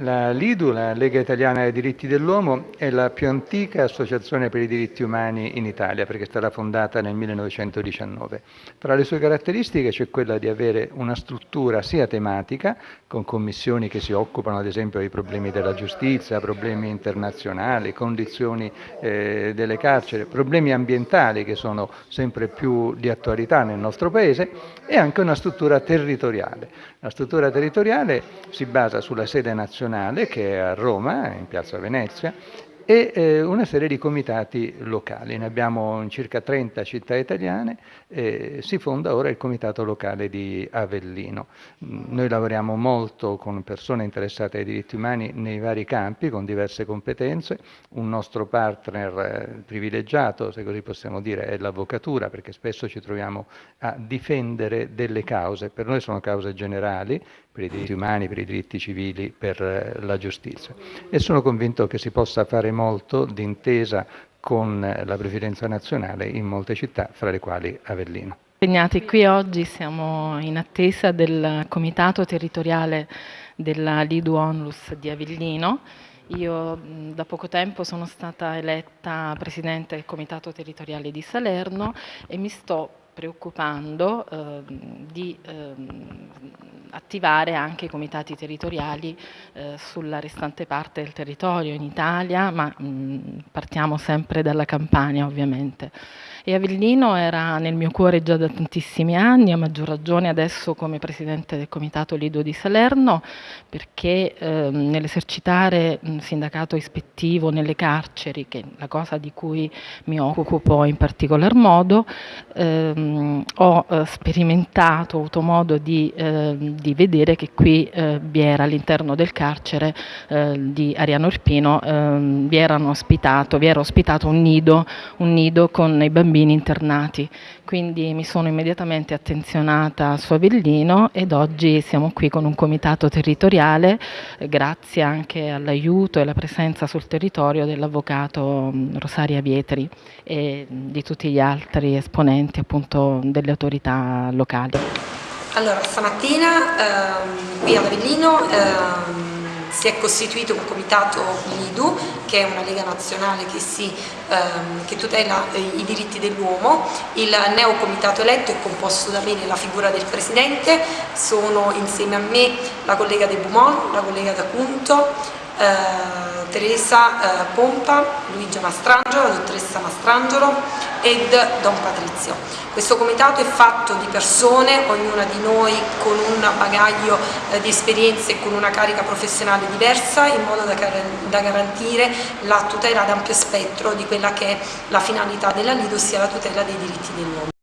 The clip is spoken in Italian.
La LIDU, la Lega Italiana dei Diritti dell'Uomo, è la più antica associazione per i diritti umani in Italia perché è stata fondata nel 1919. Tra le sue caratteristiche c'è quella di avere una struttura sia tematica, con commissioni che si occupano ad esempio dei problemi della giustizia, problemi internazionali, condizioni eh, delle carceri, problemi ambientali che sono sempre più di attualità nel nostro Paese e anche una struttura territoriale. La struttura territoriale si basa sulla sede nazionale nazionale che è a Roma, in piazza Venezia, e eh, una serie di comitati locali. Ne abbiamo circa 30 città italiane e si fonda ora il comitato locale di Avellino. Noi lavoriamo molto con persone interessate ai diritti umani nei vari campi, con diverse competenze. Un nostro partner eh, privilegiato, se così possiamo dire, è l'avvocatura, perché spesso ci troviamo a difendere delle cause. Per noi sono cause generali, per i diritti umani, per i diritti civili, per eh, la giustizia. E sono convinto che si possa fare molto d'intesa con la Presidenza nazionale in molte città, fra le quali Avellino. Impegnati qui oggi siamo in attesa del comitato territoriale della Lidu Onlus di Avellino. Io da poco tempo sono stata eletta Presidente del Comitato Territoriale di Salerno e mi sto preoccupando eh, di eh, attivare anche i comitati territoriali eh, sulla restante parte del territorio in Italia, ma mh, partiamo sempre dalla Campania ovviamente. E Avellino era nel mio cuore già da tantissimi anni, a maggior ragione adesso come Presidente del Comitato Lido di Salerno, perché eh, nell'esercitare un sindacato ispettivo nelle carceri, che è la cosa di cui mi occupo in particolar modo, ehm, ho eh, sperimentato, ho avuto modo di, eh, di vedere che qui eh, vi era all'interno del carcere eh, di Ariano Irpino, ehm, vi, ospitato, vi era ospitato un nido, un nido con i bambini internati, quindi mi sono immediatamente attenzionata su Avellino ed oggi siamo qui con un comitato territoriale grazie anche all'aiuto e alla presenza sul territorio dell'avvocato Rosaria Vietri e di tutti gli altri esponenti appunto delle autorità locali. Allora, stamattina ehm, qui ad Avellino ehm, si è costituito un comitato LIDU, che è una lega nazionale che, si, ehm, che tutela eh, i diritti dell'uomo. Il neo comitato eletto è composto da me nella figura del presidente, sono insieme a me la collega De Beaumont, la collega D'Acunto, eh, Teresa eh, Pompa, Luigia Mastrangelo, la dottoressa Mastrangelo ed Don Patrizio. Questo comitato è fatto di persone, ognuna di noi con un bagaglio eh, di esperienze e con una carica professionale diversa in modo da, da garantire la tutela ad ampio spettro di quella che è la finalità della Lido, ossia la tutela dei diritti dell'uomo.